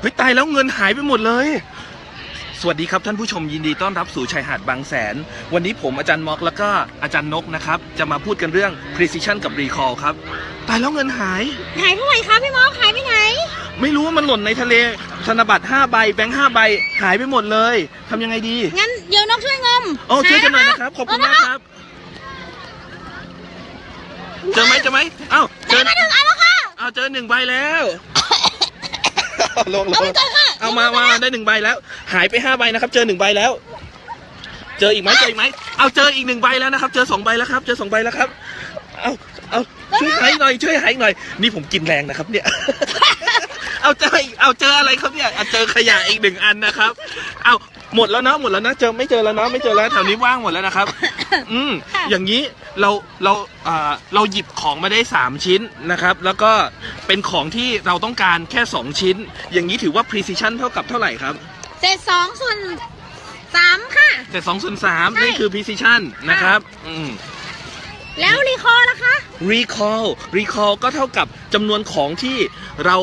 เฮ้ยตายแล้วเงินหายไปหมดเลย สวัสดีครับท่านผู้ชมยินดีต้อนรับสู่ชายหาดบางแสน วันนี้ผมอาจารย์ม็อกแล้วก็อาจารย์นกนะครับ จะมาพูดกันเรื่อง precision กับ recall ครับ ตายแล้วเงินหาย หายไปไหนคะพี่มอกหายไปไหน ไม่รู้ว่ามันหล่นในทะเลธนบัตร5ใบแบงค์5ใบหายไปหมดเลยทำยังไงดี งั้นเดี๋ยวนกช่วยงมโอ้ช่วยกันหน่อยนะครับ ขอบคุณมากครับ เจอไหมเจอไหมเอ้าเจอมาถึงอันแล้วค่ะ เอาเจอหนึ่งใบแล้ว ลงลเอางไปก่อนค่ะเอามามาได้หนึ่งใบแล้ว หายไปห้าใบนะครับ เจอหนึ่งใบแล้ว เจออีกไหมเจออีกไหมเอาเจออีกหนึ่งใบแล้วนะครับ เจอสองใบแล้วครับ เจอสองใบแล้วครับ เอาเอาช่วยหายหน่อยช่วยหายหน่อย นี่ผมกินแรงนะครับ เนี่ย เอาเจออีกเอาเจออะไรครับเนี่ยเอาเจอขยะอีกหนึ่งอันนะครับ เอา หมดแล้วนะหมดแล้วนะเจอไม่เจอแล้วนะไม่เจอแล้วแถวนี้ว่างหมดแล้วนะครับ อืมค่ะ อย่างนี้เราเราอ่าเราหยิบของมาได้สามชิ้นนะครับ แล้วก็เป็นของที่เราต้องการแค่สองชิ้น อย่างนี้ถือว่า precision เท่ากับเท่าไหร่ครับเศษสองส่วนสามค่ะ แต่สองส่วนสามใช่ นี่คือ precision นะครับอืม แล้วรีคอร์ล่ะคะ recall recall ก็เท่ากับจำนวนของที่เรา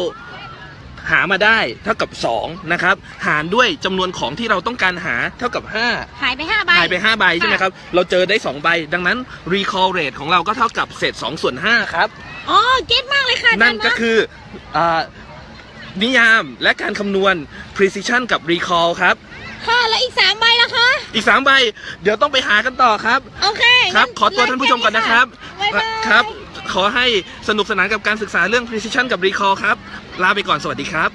หามาได้เท่ากับ2นะครับหารด้วยจำนวนของที่เราต้องการหาเท่ากับ 5 หายไปห้าใบ หายไป 5 ใบใช่ไหมครับ เราเจอได้ 2 ใบ ดังนั้น recall rate ของเราก็เท่ากับเศษ2ส่วน5ครับ อ๋อ เก็ตมากเลยค่ะอาจารย์นั่นก็มคืออานิยามและการคำนวณ precision กับ recall ครับ ค่ะ แล้วอีกสามใบล่ะคะ อีก 3 ใบ เดี๋ยวต้องไปหากันต่อครับ โอเคครับ งั้ขอตัวท่านผู้ชมก่อนนะครับบ๊ายบาย ครับ ขอให้สนุกสนานกับการศึกษาเรื่อง precision กับ recall ครับ ลาไปก่อนสวัสดีครับ